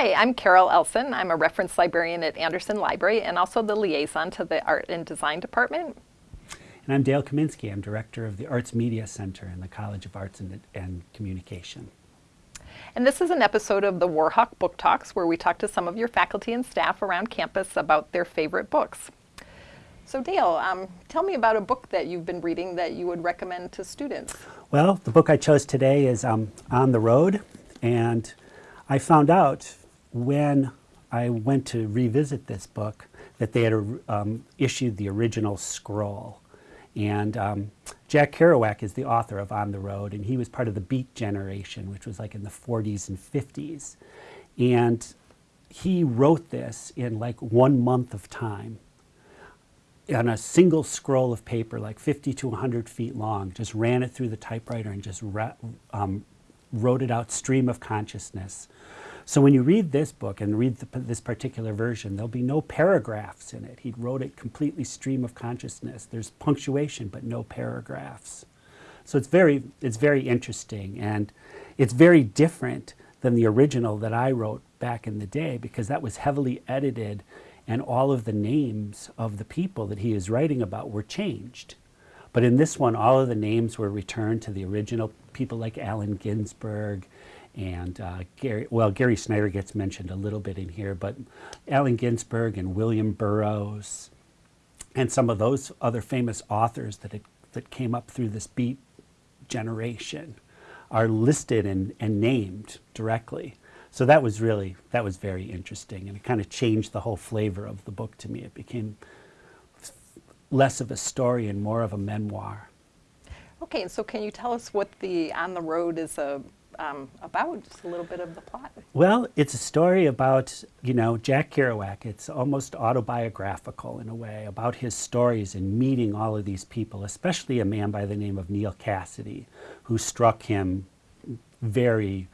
Hi, I'm Carol Elson. I'm a reference librarian at Anderson Library and also the liaison to the Art and Design Department. And I'm Dale Kaminsky. I'm director of the Arts Media Center in the College of Arts and, and Communication. And this is an episode of the Warhawk Book Talks where we talk to some of your faculty and staff around campus about their favorite books. So Dale, um, tell me about a book that you've been reading that you would recommend to students. Well, the book I chose today is um, On the Road, and I found out when I went to revisit this book that they had um, issued the original scroll. And um, Jack Kerouac is the author of On the Road, and he was part of the Beat generation, which was like in the 40s and 50s. And he wrote this in like one month of time on a single scroll of paper, like 50 to 100 feet long, just ran it through the typewriter and just um, wrote it out stream of consciousness. So when you read this book and read the, this particular version, there'll be no paragraphs in it. He wrote it completely stream of consciousness. There's punctuation, but no paragraphs. So it's very, it's very interesting, and it's very different than the original that I wrote back in the day because that was heavily edited and all of the names of the people that he is writing about were changed. But in this one, all of the names were returned to the original people like Allen Ginsberg and uh, Gary, well, Gary Snyder gets mentioned a little bit in here, but Allen Ginsberg and William Burroughs and some of those other famous authors that, it, that came up through this beat generation are listed and, and named directly. So that was really, that was very interesting and it kind of changed the whole flavor of the book to me. It became less of a story and more of a memoir. Okay, and so can you tell us what the On the Road is a, um, about, just a little bit of the plot. Well, it's a story about, you know, Jack Kerouac. It's almost autobiographical in a way about his stories and meeting all of these people, especially a man by the name of Neal Cassady, who struck him very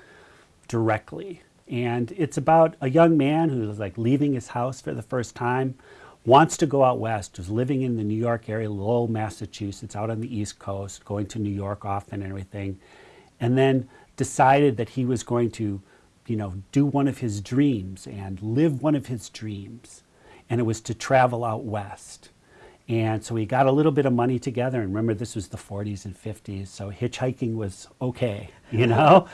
directly. And it's about a young man who's like leaving his house for the first time, wants to go out west, is living in the New York area, Lowell, Massachusetts, out on the East Coast, going to New York often and everything. And then decided that he was going to, you know, do one of his dreams and live one of his dreams. And it was to travel out west. And so he got a little bit of money together. And remember, this was the 40s and 50s, so hitchhiking was okay, you know?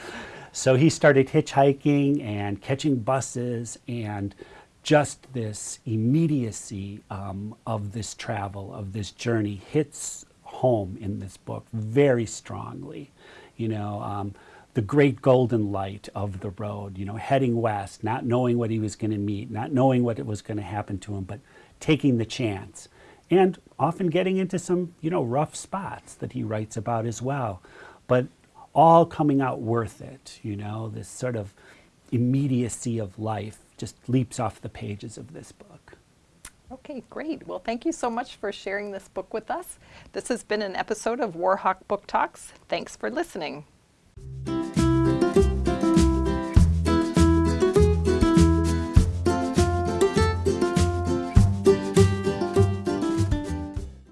so he started hitchhiking and catching buses and just this immediacy um, of this travel, of this journey, hits home in this book very strongly. You know, um, the great golden light of the road, you know, heading west, not knowing what he was going to meet, not knowing what it was going to happen to him, but taking the chance. And often getting into some, you know, rough spots that he writes about as well. But all coming out worth it, you know, this sort of immediacy of life just leaps off the pages of this book. Okay, great. Well, thank you so much for sharing this book with us. This has been an episode of Warhawk Book Talks. Thanks for listening.